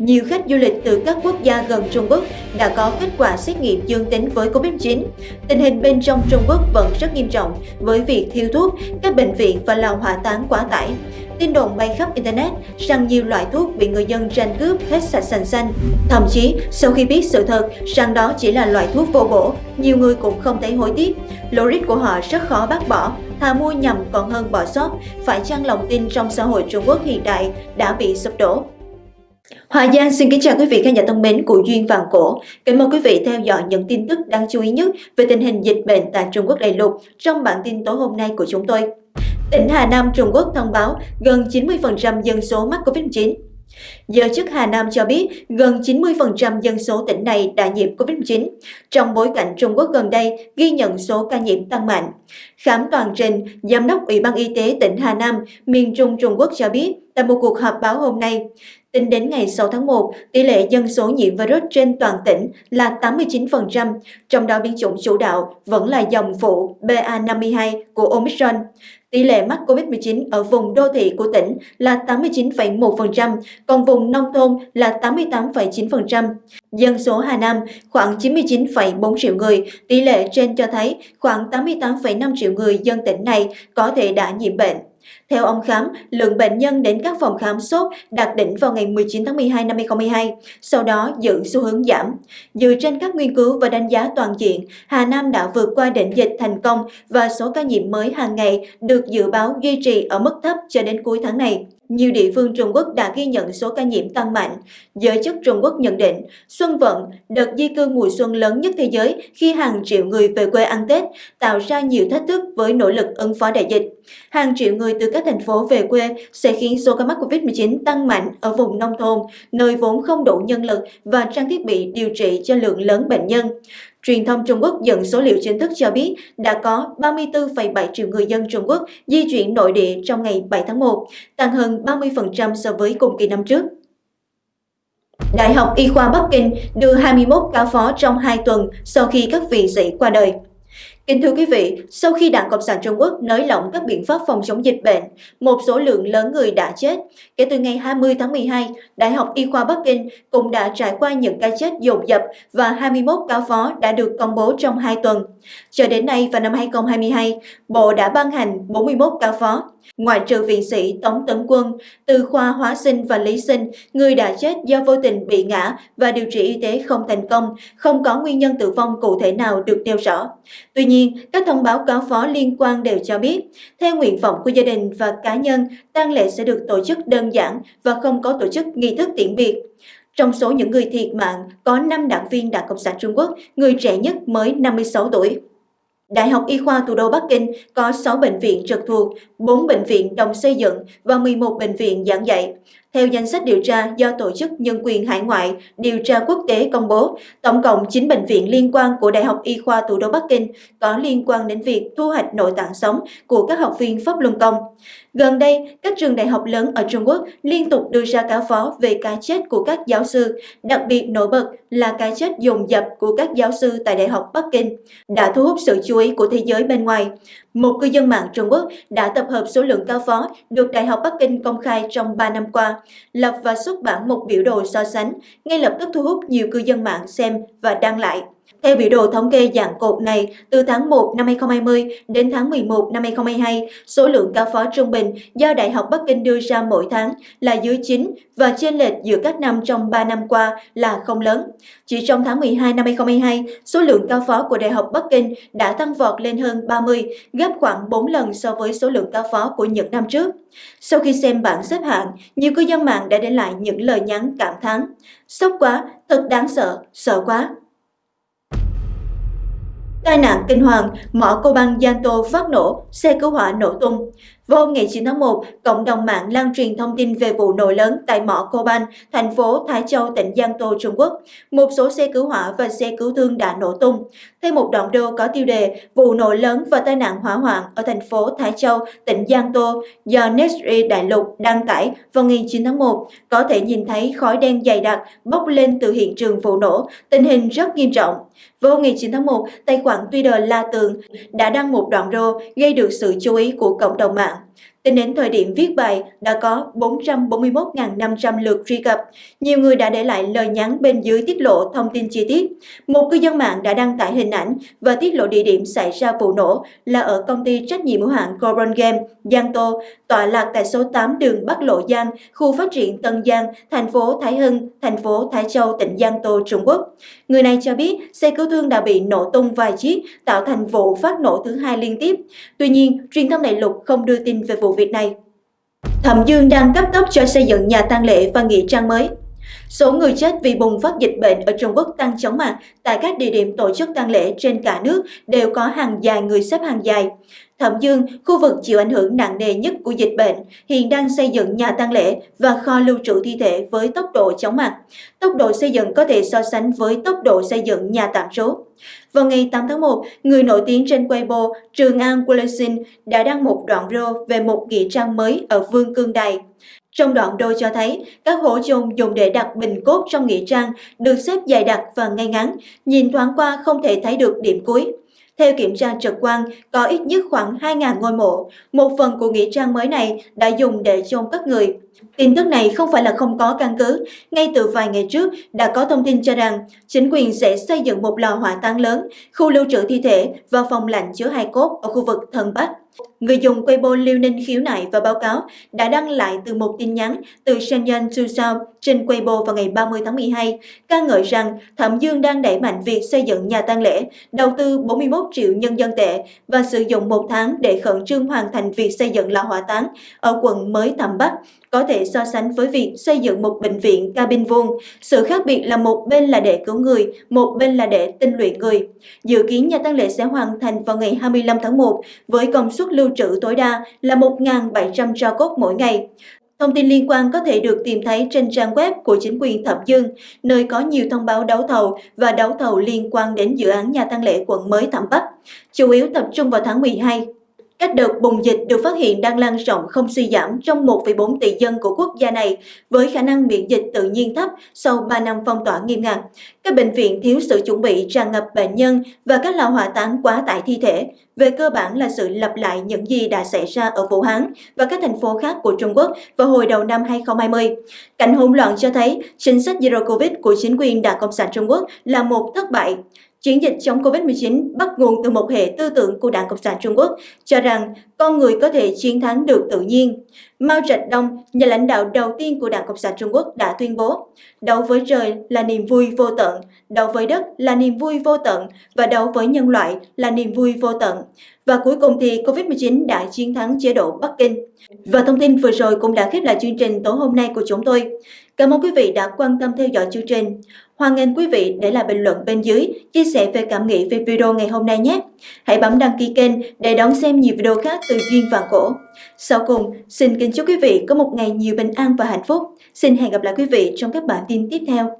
nhiều khách du lịch từ các quốc gia gần Trung Quốc đã có kết quả xét nghiệm dương tính với Covid-19. Tình hình bên trong Trung Quốc vẫn rất nghiêm trọng với việc thiếu thuốc, các bệnh viện và lò hỏa táng quá tải. Tin đồn bay khắp Internet rằng nhiều loại thuốc bị người dân tranh cướp hết sạch sành xanh. Thậm chí, sau khi biết sự thật rằng đó chỉ là loại thuốc vô bổ, nhiều người cũng không thấy hối tiếc. Logic của họ rất khó bác bỏ, thà mua nhầm còn hơn bỏ sót. Phải chăng lòng tin trong xã hội Trung Quốc hiện đại đã bị sụp đổ? Hòa Giang xin kính chào quý vị khán giả thân mến của Duyên Vàng Cổ. Kính mời quý vị theo dõi những tin tức đáng chú ý nhất về tình hình dịch bệnh tại Trung Quốc đại lục trong bản tin tối hôm nay của chúng tôi. Tỉnh Hà Nam Trung Quốc thông báo gần 90% dân số mắc Covid-19. Giới chức Hà Nam cho biết gần 90% dân số tỉnh này đã nhiễm COVID-19, trong bối cảnh Trung Quốc gần đây ghi nhận số ca nhiễm tăng mạnh. Khám toàn trình, Giám đốc Ủy ban Y tế tỉnh Hà Nam, miền Trung Trung Quốc cho biết tại một cuộc họp báo hôm nay, Tính đến ngày 6 tháng 1, tỷ lệ dân số nhiễm virus trên toàn tỉnh là 89%, trong đó biến chủng chủ đạo vẫn là dòng phụ BA52 của Omicron. Tỷ lệ mắc COVID-19 ở vùng đô thị của tỉnh là 89,1%, còn vùng nông thôn là 88,9%. Dân số Hà Nam khoảng 99,4 triệu người, tỷ lệ trên cho thấy khoảng 88,5 triệu người dân tỉnh này có thể đã nhiễm bệnh. Theo ông Khám, lượng bệnh nhân đến các phòng khám sốt đạt đỉnh vào ngày 19 tháng 12 năm 2022, sau đó giữ xu hướng giảm. Dựa trên các nghiên cứu và đánh giá toàn diện, Hà Nam đã vượt qua đỉnh dịch thành công và số ca nhiễm mới hàng ngày được dự báo duy trì ở mức thấp cho đến cuối tháng này nhiều địa phương Trung Quốc đã ghi nhận số ca nhiễm tăng mạnh. Giới chức Trung Quốc nhận định, Xuân Vận, đợt di cư mùa xuân lớn nhất thế giới khi hàng triệu người về quê ăn Tết, tạo ra nhiều thách thức với nỗ lực ứng phó đại dịch. Hàng triệu người từ các thành phố về quê sẽ khiến số ca mắc COVID-19 tăng mạnh ở vùng nông thôn, nơi vốn không đủ nhân lực và trang thiết bị điều trị cho lượng lớn bệnh nhân. Truyền thông Trung Quốc dẫn số liệu chính thức cho biết đã có 34,7 triệu người dân Trung Quốc di chuyển nội địa trong ngày 7 tháng 1, tăng hơn 30% so với cùng kỳ năm trước. Đại học Y khoa Bắc Kinh đưa 21 ca phó trong 2 tuần sau khi các vị sĩ qua đời. Kính thưa quý vị, sau khi Đảng Cộng sản Trung Quốc nới lỏng các biện pháp phòng chống dịch bệnh, một số lượng lớn người đã chết. Kể từ ngày 20 tháng 12, Đại học Y khoa Bắc Kinh cũng đã trải qua những ca chết dồn dập và 21 ca phó đã được công bố trong 2 tuần. Cho đến nay vào năm 2022, Bộ đã ban hành 41 ca phó. Ngoại trừ viện sĩ Tống Tấn Quân, từ khoa hóa sinh và lý sinh, người đã chết do vô tình bị ngã và điều trị y tế không thành công, không có nguyên nhân tử vong cụ thể nào được nêu rõ. Tuy nhiên, các thông báo cáo phó liên quan đều cho biết, theo nguyện vọng của gia đình và cá nhân, tang lễ sẽ được tổ chức đơn giản và không có tổ chức nghi thức tiễn biệt. Trong số những người thiệt mạng, có 5 đảng viên Đảng Cộng sản Trung Quốc, người trẻ nhất mới 56 tuổi. Đại học Y khoa thủ đô Bắc Kinh có 6 bệnh viện trực thuộc, 4 bệnh viện đồng xây dựng và 11 bệnh viện giảng dạy. Theo danh sách điều tra do Tổ chức Nhân quyền Hải ngoại Điều tra Quốc tế công bố, tổng cộng 9 bệnh viện liên quan của Đại học Y khoa thủ đô Bắc Kinh có liên quan đến việc thu hoạch nội tạng sống của các học viên Pháp Luân Công. Gần đây, các trường đại học lớn ở Trung Quốc liên tục đưa ra cáo phó về cái chết của các giáo sư, đặc biệt nổi bật là cái chết dồn dập của các giáo sư tại Đại học Bắc Kinh, đã thu hút sự chú ý của thế giới bên ngoài. Một cư dân mạng Trung Quốc đã tập hợp số lượng cao phó được Đại học Bắc Kinh công khai trong 3 năm qua, lập và xuất bản một biểu đồ so sánh, ngay lập tức thu hút nhiều cư dân mạng xem và đăng lại. Theo biểu đồ thống kê dạng cột này, từ tháng 1 năm 2020 đến tháng 11 năm 2022, số lượng cao phó trung bình do Đại học Bắc Kinh đưa ra mỗi tháng là dưới 9 và chênh lệch giữa các năm trong 3 năm qua là không lớn. Chỉ trong tháng 12 năm 2022, số lượng cao phó của Đại học Bắc Kinh đã tăng vọt lên hơn 30, gấp khoảng 4 lần so với số lượng cao phó của những năm trước. Sau khi xem bảng xếp hạng, nhiều cư dân mạng đã để lại những lời nhắn cảm thán. Sốc quá, thật đáng sợ, sợ quá. Tai nạn kinh hoàng, mỏ cô băng Giang Tô phát nổ, xe cứu hỏa nổ tung. Vào hôm ngày 9 tháng 1, cộng đồng mạng lan truyền thông tin về vụ nổ lớn tại mỏ Coban, thành phố Thái Châu, tỉnh Giang Tô, Trung Quốc. Một số xe cứu hỏa và xe cứu thương đã nổ tung. Thêm một đoạn đô có tiêu đề vụ nổ lớn và tai nạn hỏa hoạn ở thành phố Thái Châu, tỉnh Giang Tô do Nesri Đại Lục đăng tải vào ngày 9 tháng 1, có thể nhìn thấy khói đen dày đặc bốc lên từ hiện trường vụ nổ, tình hình rất nghiêm trọng. Vào ngày 9 tháng 1, tài khoản Twitter La Tường đã đăng một đoạn rô gây được sự chú ý của cộng đồng mạng. Tính đến thời điểm viết bài, đã có 441.500 lượt truy cập. Nhiều người đã để lại lời nhắn bên dưới tiết lộ thông tin chi tiết. Một cư dân mạng đã đăng tải hình ảnh và tiết lộ địa điểm xảy ra vụ nổ là ở công ty trách nhiệm hữu hạn Coron Game, Giang Tô, tọa lạc tại số 8 đường Bắc Lộ Giang, khu phát triển Tân Giang, thành phố Thái Hưng, thành phố Thái Châu, tỉnh Giang Tô, Trung Quốc. Người này cho biết xe cứu thương đã bị nổ tung vài chiếc, tạo thành vụ phát nổ thứ hai liên tiếp. Tuy nhiên, truyền thông đại lục không đưa tin về vụ việc này. Thẩm Dương đang cấp tốc cho xây dựng nhà tang lễ và nghĩa trang mới. Số người chết vì bùng phát dịch bệnh ở Trung Quốc tăng chóng mặt tại các địa điểm tổ chức tang lễ trên cả nước đều có hàng dài người xếp hàng dài. Thẩm Dương, khu vực chịu ảnh hưởng nặng nề nhất của dịch bệnh, hiện đang xây dựng nhà tang lễ và kho lưu trữ thi thể với tốc độ chóng mặt. Tốc độ xây dựng có thể so sánh với tốc độ xây dựng nhà tạm trú. Vào ngày 8 tháng 1, người nổi tiếng trên Weibo Trường An Wilson đã đăng một đoạn video về một nghĩa trang mới ở Vương Cương Đài. Trong đoạn đôi cho thấy, các hổ chôn dùng để đặt bình cốt trong nghĩa trang được xếp dài đặc và ngay ngắn, nhìn thoáng qua không thể thấy được điểm cuối. Theo kiểm tra trực quan, có ít nhất khoảng 2.000 ngôi mộ. Một phần của nghĩa trang mới này đã dùng để chôn cất người. Tin tức này không phải là không có căn cứ. Ngay từ vài ngày trước, đã có thông tin cho rằng chính quyền sẽ xây dựng một lò hỏa táng lớn, khu lưu trữ thi thể và phòng lạnh chứa hai cốt ở khu vực thần Bắc. Người dùng Weibo Liêu Ninh khiếu nại và báo cáo đã đăng lại từ một tin nhắn từ Shenzhen Susao trên Weibo vào ngày 30 tháng 12, ca ngợi rằng Thẩm Dương đang đẩy mạnh việc xây dựng nhà tang lễ, đầu tư 41 triệu nhân dân tệ và sử dụng một tháng để khẩn trương hoàn thành việc xây dựng lò hỏa táng ở quận mới Thẩm Bắc, có thể so sánh với việc xây dựng một bệnh viện cabin vuông. Sự khác biệt là một bên là để cứu người, một bên là để tinh luyện người. Dự kiến nhà tang lễ sẽ hoàn thành vào ngày 25 tháng 1 với công suất lưu trữ tối đa là 1.700 tro cốt mỗi ngày. Thông tin liên quan có thể được tìm thấy trên trang web của chính quyền thập Dương, nơi có nhiều thông báo đấu thầu và đấu thầu liên quan đến dự án nhà tăng lễ quận mới Thẩm Bắc, chủ yếu tập trung vào tháng 12. Các đợt bùng dịch được phát hiện đang lan rộng không suy giảm trong 1,4 tỷ dân của quốc gia này với khả năng miễn dịch tự nhiên thấp sau 3 năm phong tỏa nghiêm ngặt. Các bệnh viện thiếu sự chuẩn bị tràn ngập bệnh nhân và các lò hỏa táng quá tải thi thể. Về cơ bản là sự lặp lại những gì đã xảy ra ở Vũ Hán và các thành phố khác của Trung Quốc vào hồi đầu năm 2020. Cảnh hỗn loạn cho thấy chính sách Zero Covid của chính quyền Đảng Cộng sản Trung Quốc là một thất bại. Chiến dịch chống Covid-19 bắt nguồn từ một hệ tư tưởng của Đảng Cộng sản Trung Quốc cho rằng con người có thể chiến thắng được tự nhiên. Mao Trạch Đông, nhà lãnh đạo đầu tiên của Đảng Cộng sản Trung Quốc đã tuyên bố đấu với trời là niềm vui vô tận, đấu với đất là niềm vui vô tận và đấu với nhân loại là niềm vui vô tận. Và cuối cùng thì Covid-19 đã chiến thắng chế độ Bắc Kinh. Và thông tin vừa rồi cũng đã khép lại chương trình tối hôm nay của chúng tôi. Cảm ơn quý vị đã quan tâm theo dõi chương trình. Hoan nghênh quý vị để lại bình luận bên dưới, chia sẻ về cảm nghĩ về video ngày hôm nay nhé. Hãy bấm đăng ký kênh để đón xem nhiều video khác từ Duyên Vàng Cổ. Sau cùng, xin kính chúc quý vị có một ngày nhiều bình an và hạnh phúc. Xin hẹn gặp lại quý vị trong các bản tin tiếp theo.